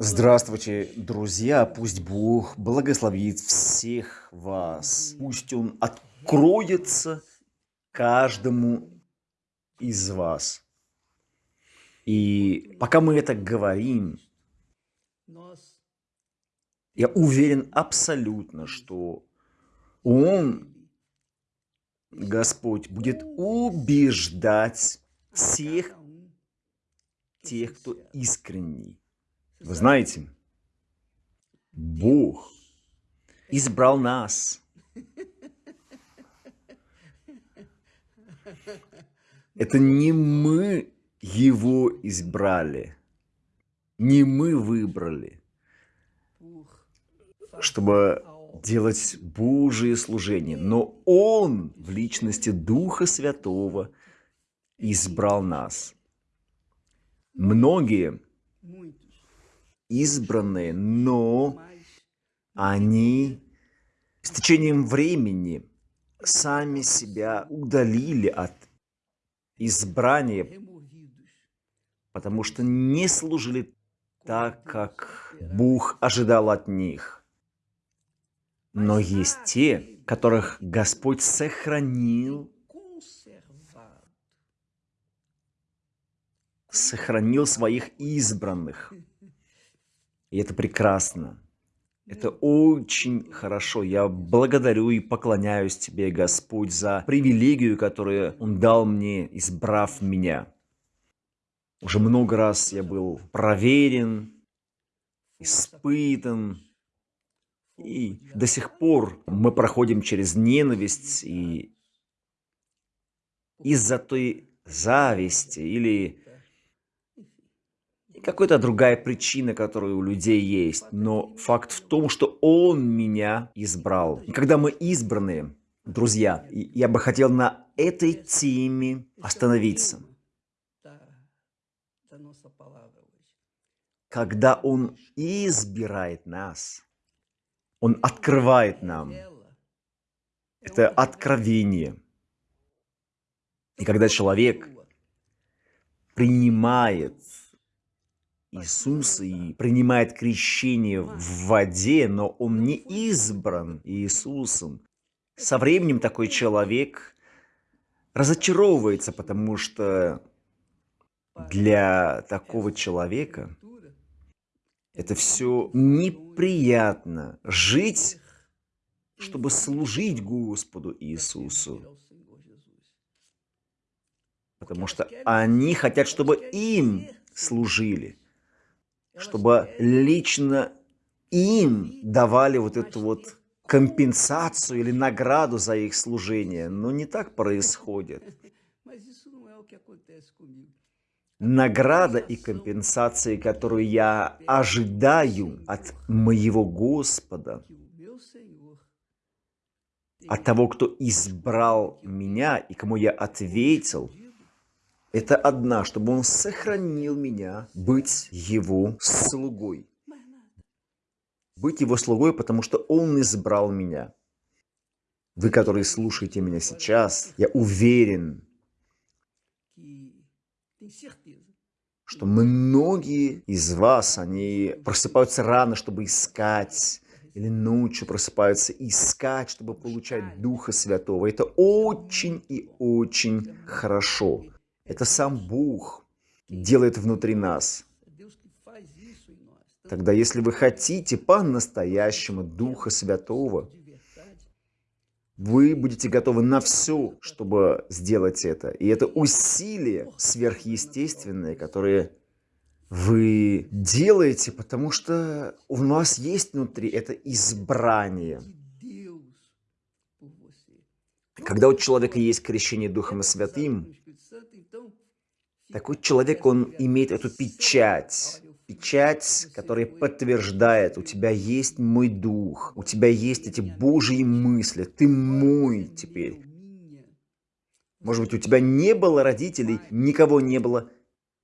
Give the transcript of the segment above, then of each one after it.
Здравствуйте, друзья! Пусть Бог благословит всех вас. Пусть Он откроется каждому из вас. И пока мы это говорим, я уверен абсолютно, что Он, Господь, будет убеждать всех тех, кто искренний вы знаете, Бог избрал нас. Это не мы его избрали, не мы выбрали, чтобы делать Божие служение, но Он в личности Духа Святого избрал нас. Многие избранные, но они с течением времени сами себя удалили от избрания, потому что не служили так, как Бог ожидал от них. Но есть те, которых Господь сохранил, сохранил своих избранных. И это прекрасно. Это очень хорошо. Я благодарю и поклоняюсь Тебе, Господь, за привилегию, которую Он дал мне, избрав меня. Уже много раз я был проверен, испытан, и до сих пор мы проходим через ненависть и из-за той зависти или какая-то другая причина, которая у людей есть. Но факт в том, что Он меня избрал. И когда мы избранные, друзья, я бы хотел на этой теме остановиться. Когда Он избирает нас, Он открывает нам. Это откровение. И когда человек принимает Иисус и принимает крещение в воде, но он не избран Иисусом. Со временем такой человек разочаровывается, потому что для такого человека это все неприятно. Жить, чтобы служить Господу Иисусу. Потому что они хотят, чтобы им служили чтобы лично им давали вот эту вот компенсацию или награду за их служение. Но не так происходит. Награда и компенсации, которую я ожидаю от моего Господа, от того, кто избрал меня и кому я ответил – это одна, чтобы он сохранил меня быть его слугой. Быть его слугой, потому что он избрал меня. Вы, которые слушаете меня сейчас, я уверен, что многие из вас, они просыпаются рано, чтобы искать, или ночью просыпаются искать, чтобы получать Духа Святого. Это очень и очень хорошо. Это сам Бог делает внутри нас. Тогда, если вы хотите по-настоящему Духа Святого, вы будете готовы на все, чтобы сделать это. И это усилия сверхъестественные, которые вы делаете, потому что у вас есть внутри это избрание. Когда у человека есть крещение Духом Святым, такой человек, он имеет эту печать, печать, которая подтверждает, у тебя есть мой дух, у тебя есть эти Божьи мысли, ты мой теперь. Может быть, у тебя не было родителей, никого не было,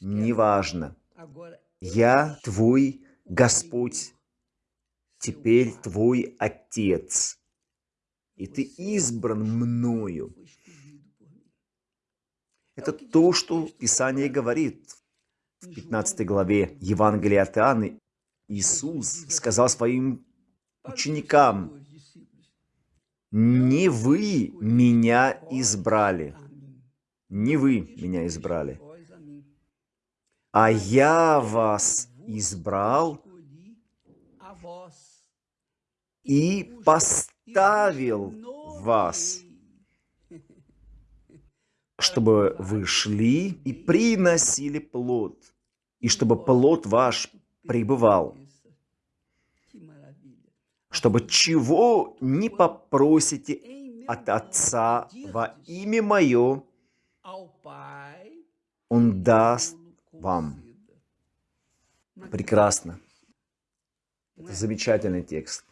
неважно. Я твой Господь, теперь твой Отец, и ты избран мною. Это то, что Писание говорит в 15 главе Евангелия от Иоанна. Иисус сказал своим ученикам, «Не вы меня избрали, не вы меня избрали, а я вас избрал и поставил вас, чтобы вы шли и приносили плод, и чтобы плод ваш пребывал, чтобы чего не попросите от Отца во имя Мое, Он даст вам. Прекрасно. Это замечательный текст.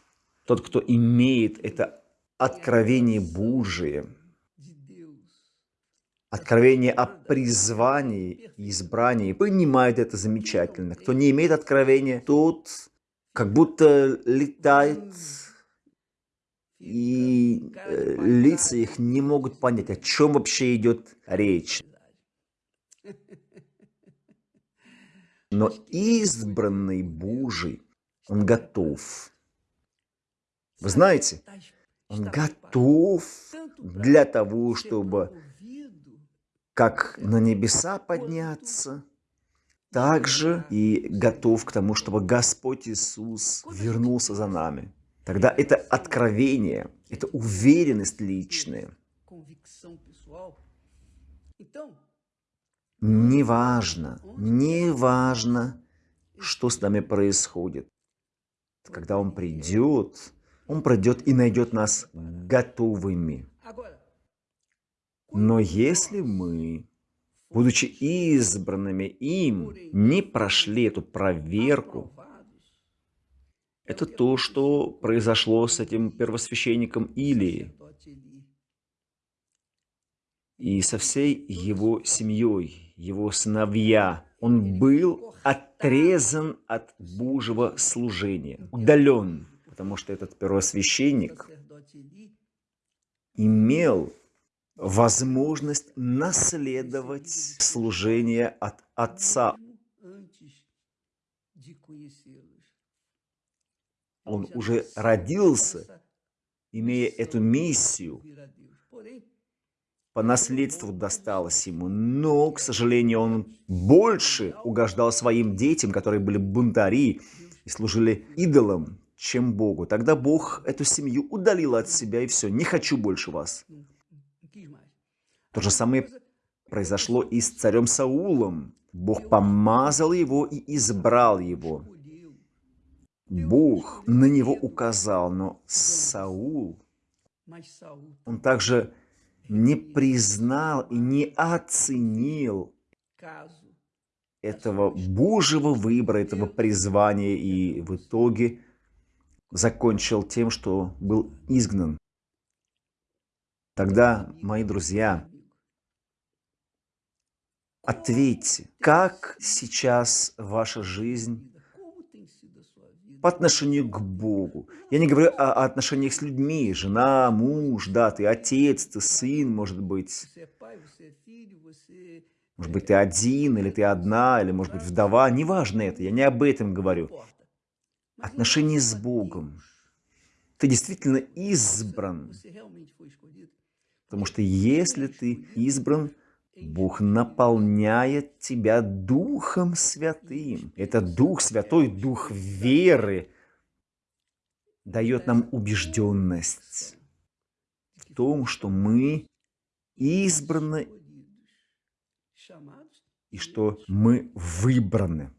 Тот, кто имеет это откровение Божие, откровение о призвании и избрании, понимает это замечательно. Кто не имеет откровения, тот как будто летает, и э, лица их не могут понять, о чем вообще идет речь. Но избранный Божий, он готов. Вы знаете, он готов для того, чтобы как на небеса подняться, так же и готов к тому, чтобы Господь Иисус вернулся за нами. Тогда это откровение, это уверенность личная. Неважно, неважно, что с нами происходит. Когда Он придет, Он придет и найдет нас готовыми. Но если мы, будучи избранными им, не прошли эту проверку, это то, что произошло с этим первосвященником Илии и со всей его семьей, его сыновья. Он был отрезан от Божьего служения, удален, потому что этот первосвященник имел возможность наследовать служение от Отца. Он уже родился, имея эту миссию, по наследству досталось ему, но, к сожалению, он больше угождал своим детям, которые были бунтари и служили идолам, чем Богу. Тогда Бог эту семью удалил от себя, и все, не хочу больше вас. То же самое произошло и с царем Саулом. Бог помазал его и избрал его. Бог на него указал, но Саул, он также не признал и не оценил этого Божьего выбора, этого призвания, и в итоге закончил тем, что был изгнан. Тогда, мои друзья, ответьте, как сейчас ваша жизнь по отношению к Богу. Я не говорю о, отношениях с людьми, жена, муж, да, ты отец, ты сын, может быть. Может быть, ты один, или ты одна, или, может быть, вдова. Неважно это, я не об этом говорю. Отношения с Богом. Ты действительно избран. Потому что если ты избран, Бог наполняет тебя Духом Святым. Это Дух Святой, Дух веры, дает нам убежденность в том, что мы избраны и что мы выбраны.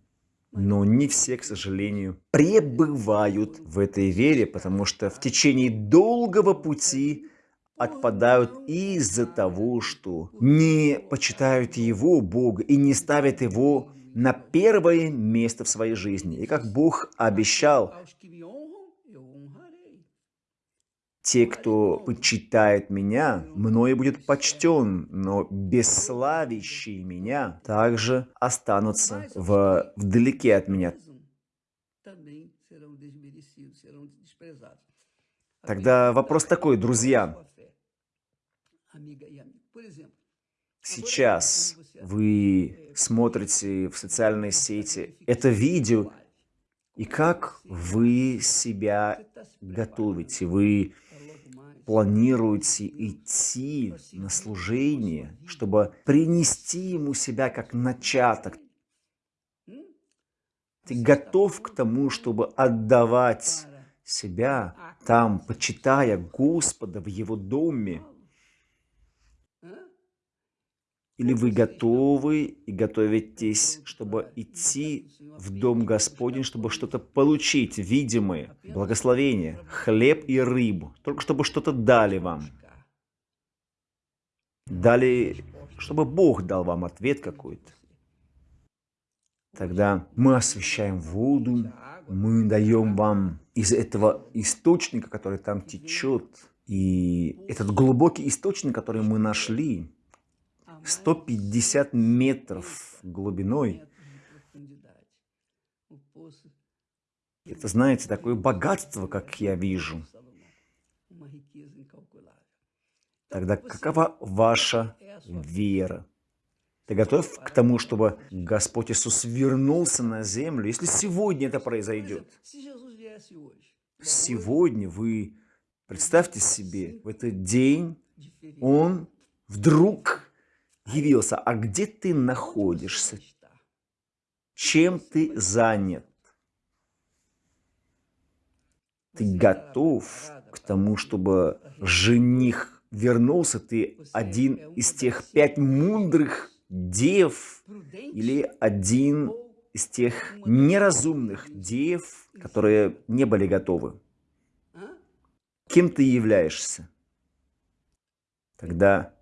Но не все, к сожалению, пребывают в этой вере, потому что в течение долгого пути отпадают из-за того, что не почитают Его, Бога, и не ставят Его на первое место в своей жизни. И как Бог обещал, те, кто почитает меня, мною будет почтен, но бесславящие меня также останутся в, вдалеке от меня. Тогда вопрос такой, друзья. Сейчас вы смотрите в социальные сети. это видео, И как вы себя готовите? Вы планируете идти на служение, чтобы принести ему себя как начаток. Ты готов к тому, чтобы отдавать себя там, почитая Господа в Его доме? Или вы готовы и готовитесь, чтобы идти в Дом Господень, чтобы что-то получить, видимое, благословение, хлеб и рыбу, только чтобы что-то дали вам? Дали, чтобы Бог дал вам ответ какой-то. Тогда мы освещаем воду, мы даем вам из этого источника, который там течет, и этот глубокий источник, который мы нашли, 150 метров глубиной. Это, знаете, такое богатство, как я вижу. Тогда какова ваша вера? Ты готов к тому, чтобы Господь Иисус вернулся на землю, если сегодня это произойдет? Сегодня вы, представьте себе, в этот день Он вдруг явился, а где ты находишься? Чем ты занят? Ты готов к тому, чтобы жених вернулся? Ты один из тех пять мудрых дев или один из тех неразумных дев, которые не были готовы? Кем ты являешься? Тогда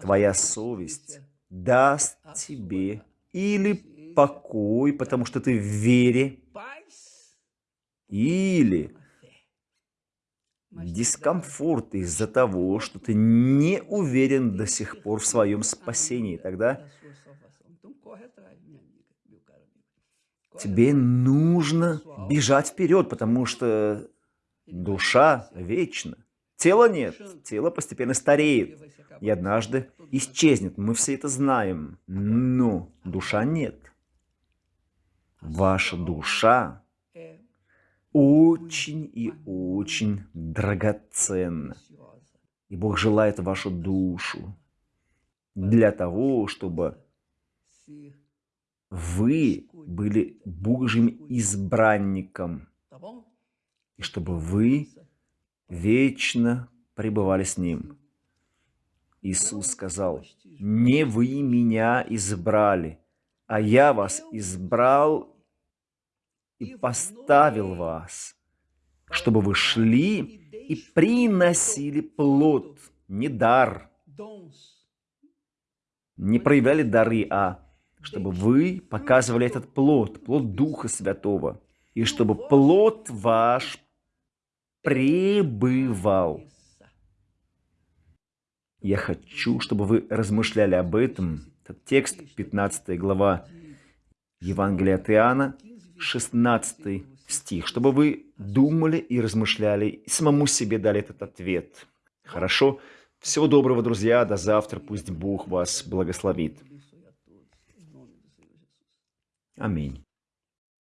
твоя совесть даст тебе или покой, потому что ты в вере, или дискомфорт из-за того, что ты не уверен до сих пор в своем спасении. Тогда тебе нужно бежать вперед, потому что душа вечна. Тела нет, тело постепенно стареет и однажды исчезнет. Мы все это знаем, но душа нет. Ваша душа очень и очень драгоценна. И Бог желает вашу душу для того, чтобы вы были Божьим избранником, и чтобы вы вечно пребывали с Ним. Иисус сказал, «Не вы меня избрали, а я вас избрал и поставил вас, чтобы вы шли и приносили плод, не дар, не проявляли дары, а чтобы вы показывали этот плод, плод Духа Святого, и чтобы плод ваш пребывал. Я хочу, чтобы вы размышляли об этом. Это текст, 15 глава Евангелия от Иоанна, 16 стих. Чтобы вы думали и размышляли, и самому себе дали этот ответ. Хорошо? Всего доброго, друзья. До завтра. Пусть Бог вас благословит. Аминь.